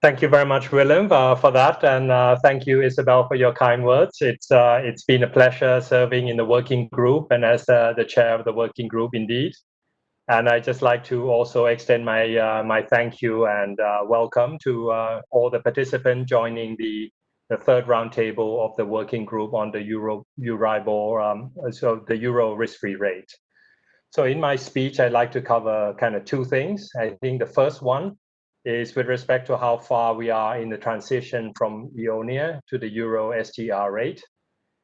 Thank you very much, Willem, uh, for that, and uh, thank you, Isabel, for your kind words. It's uh, it's been a pleasure serving in the working group and as uh, the chair of the working group, indeed. And I'd just like to also extend my uh, my thank you and uh, welcome to all the participants joining the the third roundtable of the working group on the Euro Euribor, um, so the Euro risk-free rate. So in my speech, I'd like to cover kind of two things. I think the first one is with respect to how far we are in the transition from EONIA to the Euro STR rate.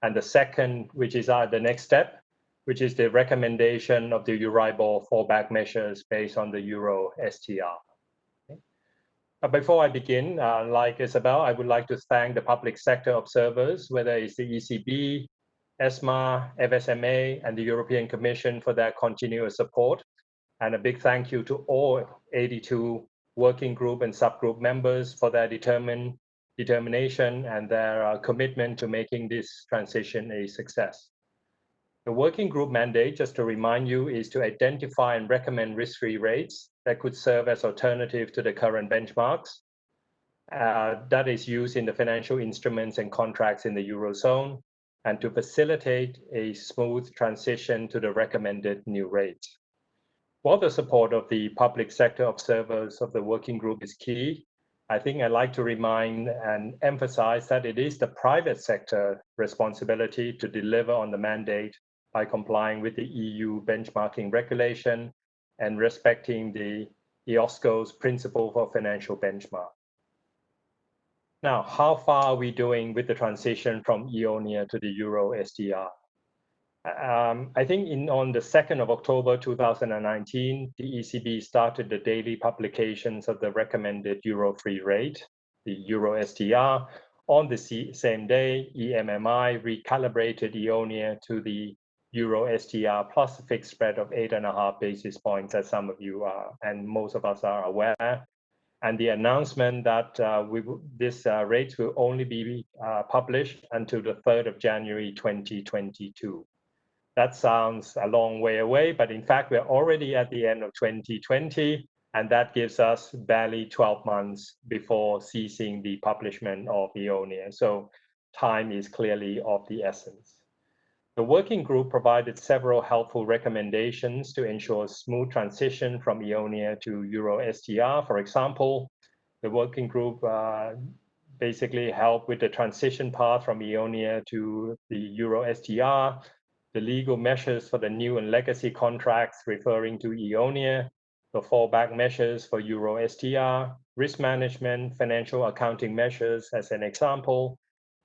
And the second, which is uh, the next step, which is the recommendation of the Euribor fallback measures based on the Euro STR. Uh, before I begin, uh, like Isabel, I would like to thank the public sector observers, whether it's the ECB, ESMA, FSMA, and the European Commission for their continuous support. And a big thank you to all 82 working group and subgroup members for their determined determination and their uh, commitment to making this transition a success. The working group mandate, just to remind you, is to identify and recommend risk-free rates that could serve as alternative to the current benchmarks. Uh, that is used in the financial instruments and contracts in the Eurozone, and to facilitate a smooth transition to the recommended new rates. While the support of the public sector observers of the working group is key, I think I'd like to remind and emphasize that it is the private sector responsibility to deliver on the mandate by complying with the EU benchmarking regulation and respecting the IOSCO's principle for financial benchmark. Now, how far are we doing with the transition from EONIA to the Euro STR? Um, I think in on the 2nd of October 2019, the ECB started the daily publications of the recommended euro free rate, the euro STR. On the same day, EMMI recalibrated EONIA to the euro STR plus a fixed spread of eight and a half basis points, as some of you are and most of us are aware. And the announcement that uh, we this uh, rates will only be uh, published until the 3rd of January 2022 that sounds a long way away, but in fact, we're already at the end of 2020, and that gives us barely 12 months before ceasing the publishment of EONIA. So time is clearly of the essence. The working group provided several helpful recommendations to ensure smooth transition from EONIA to Euro STR. For example, the working group uh, basically helped with the transition path from EONIA to the Euro STR the legal measures for the new and legacy contracts referring to EONIA, the fallback measures for Euro STR, risk management, financial accounting measures as an example,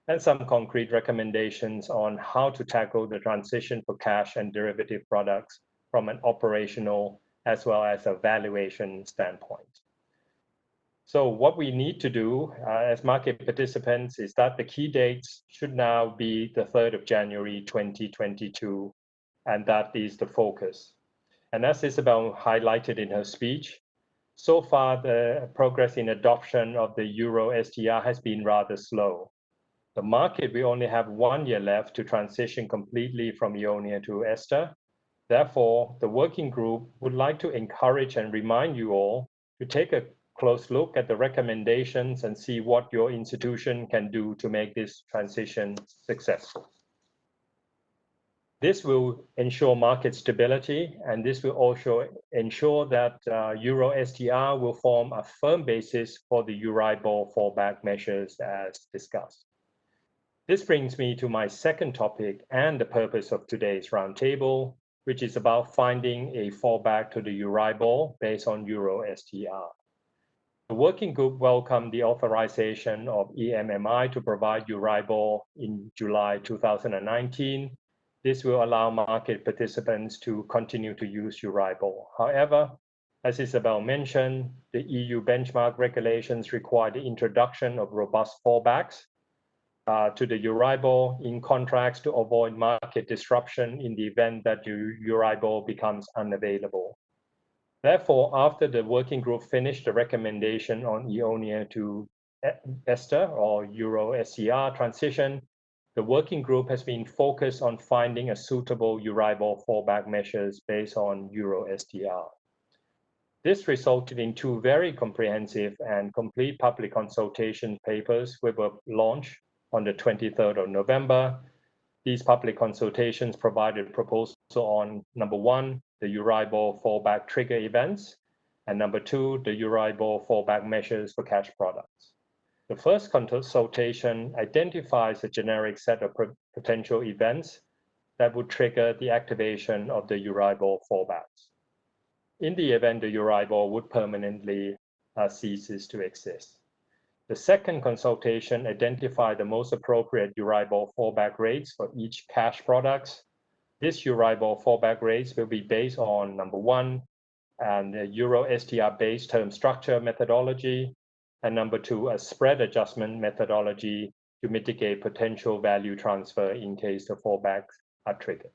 and some concrete recommendations on how to tackle the transition for cash and derivative products from an operational as well as a valuation standpoint. So what we need to do uh, as market participants is that the key dates should now be the 3rd of January 2022, and that is the focus. And as Isabel highlighted in her speech, so far the progress in adoption of the Euro STR has been rather slow. The market will only have one year left to transition completely from EONIA to ESTR. Therefore, the working group would like to encourage and remind you all to take a close look at the recommendations and see what your institution can do to make this transition successful. This will ensure market stability, and this will also ensure that uh, Euro STR will form a firm basis for the Euribor fallback measures as discussed. This brings me to my second topic and the purpose of today's roundtable, which is about finding a fallback to the Euribor based on Euro STR. The working group welcomed the authorization of EMMI to provide Euribor in July 2019. This will allow market participants to continue to use Euribor. However, as Isabel mentioned, the EU benchmark regulations require the introduction of robust fallbacks uh, to the Euribor in contracts to avoid market disruption in the event that Euribor becomes unavailable. Therefore, after the working group finished the recommendation on EONIA to ESTR or Euro STR transition, the working group has been focused on finding a suitable Euribor fallback measures based on Euro STR. This resulted in two very comprehensive and complete public consultation papers which were launched on the 23rd of November. These public consultations provided proposals on number one, the Euribor fallback trigger events, and number two, the Euribor fallback measures for cash products. The first consultation identifies a generic set of potential events that would trigger the activation of the Euribor fallbacks. In the event the Euribor would permanently uh, ceases to exist. The second consultation identified the most appropriate Euribor fallback rates for each cash products. This Euribor fallback rates will be based on number one, and the uh, Euro STR based term structure methodology, and number two, a spread adjustment methodology to mitigate potential value transfer in case the fallbacks are triggered.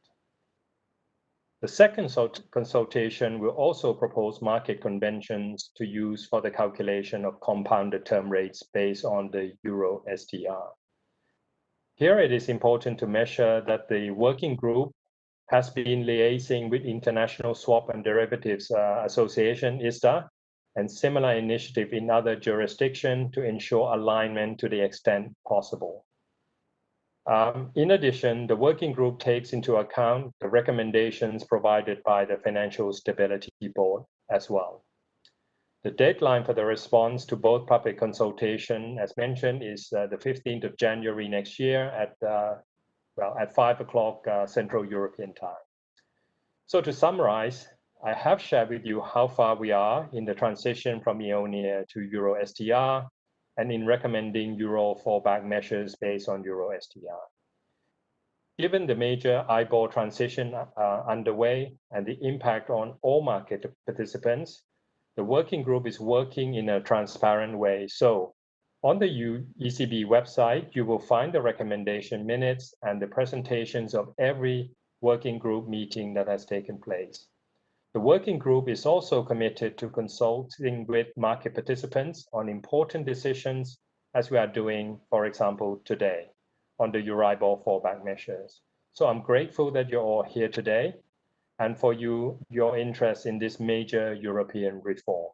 The second consultation will also propose market conventions to use for the calculation of compounded term rates based on the Euro STR. Here it is important to measure that the working group has been liaising with International Swap and Derivatives uh, Association, ISDA, and similar initiative in other jurisdictions to ensure alignment to the extent possible. Um, in addition, the working group takes into account the recommendations provided by the Financial Stability Board as well. The deadline for the response to both public consultation, as mentioned, is uh, the 15th of January next year at uh, well, at five o'clock uh, Central European time. So to summarize, I have shared with you how far we are in the transition from EONIA to Euro STR and in recommending Euro fallback measures based on Euro STR. Given the major IBOR transition uh, underway and the impact on all market participants, the working group is working in a transparent way. So on the ECB website, you will find the recommendation minutes and the presentations of every working group meeting that has taken place. The working group is also committed to consulting with market participants on important decisions as we are doing, for example, today on the Euribor fallback measures. So I'm grateful that you're all here today and for you, your interest in this major European reform.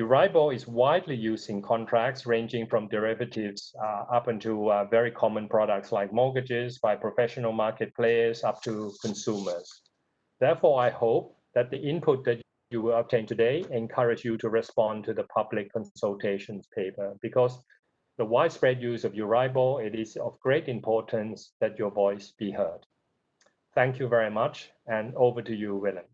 Euribor is widely used in contracts ranging from derivatives uh, up into uh, very common products like mortgages by professional market players up to consumers. Therefore, I hope that the input that you will obtain today encourage you to respond to the public consultations paper because the widespread use of Euribor, it is of great importance that your voice be heard. Thank you very much and over to you, Willem.